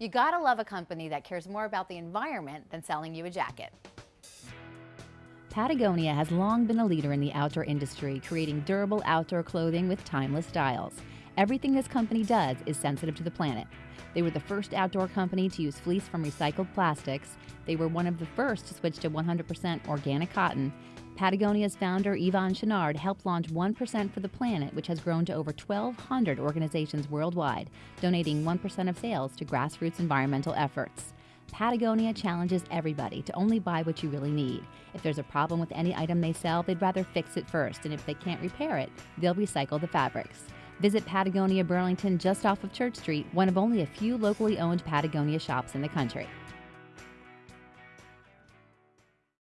You gotta love a company that cares more about the environment than selling you a jacket. Patagonia has long been a leader in the outdoor industry, creating durable outdoor clothing with timeless styles. Everything this company does is sensitive to the planet. They were the first outdoor company to use fleece from recycled plastics. They were one of the first to switch to 100% organic cotton. Patagonia's founder, Yvon Chouinard, helped launch 1% for the Planet, which has grown to over 1,200 organizations worldwide, donating 1% of sales to grassroots environmental efforts. Patagonia challenges everybody to only buy what you really need. If there's a problem with any item they sell, they'd rather fix it first, and if they can't repair it, they'll recycle the fabrics. Visit Patagonia Burlington just off of Church Street, one of only a few locally owned Patagonia shops in the country.